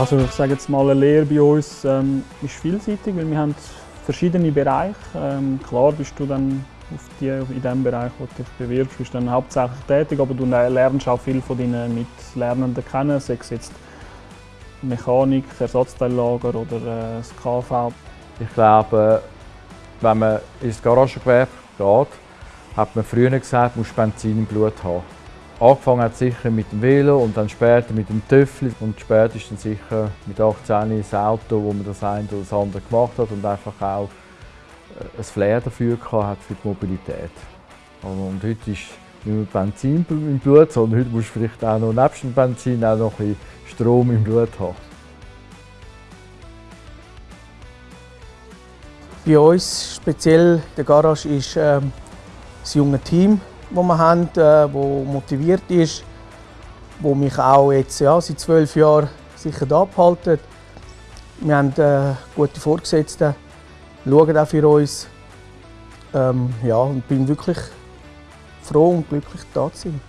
Also ich sage jetzt mal, eine Lehre bei uns ähm, ist vielseitig, weil wir haben verschiedene Bereiche. Ähm, klar bist du dann auf die, in dem Bereich, wo du dich bewirbst, bist dann hauptsächlich tätig, aber du lernst auch viel von deinen Mitlernenden kennen, sei es jetzt Mechanik, Ersatzteillager oder äh, das KV. Ich glaube, wenn man ins Garagengewerbe geht, hat man früher gesagt, man muss Benzin im Blut haben. Angefangen hat sicher mit dem Velo und dann später mit dem Töffel und spätestens sicher mit 18 das Auto, wo man das eine oder das andere gemacht hat und einfach auch äh, ein Flair dafür hat für die Mobilität. Und heute ist nicht nur Benzin im Blut, sondern heute musst du vielleicht auch noch nebst dem Benzin auch noch ein Strom im Blut haben. Bei uns, speziell der Garage, ist äh, das junge Team, das wir haben, äh, motiviert ist, das mich auch jetzt ja, seit zwölf Jahren sicher da. Wir haben äh, gute Vorgesetzte, schauen auch für uns. Ähm, ja, und bin wirklich froh und glücklich da zu sein.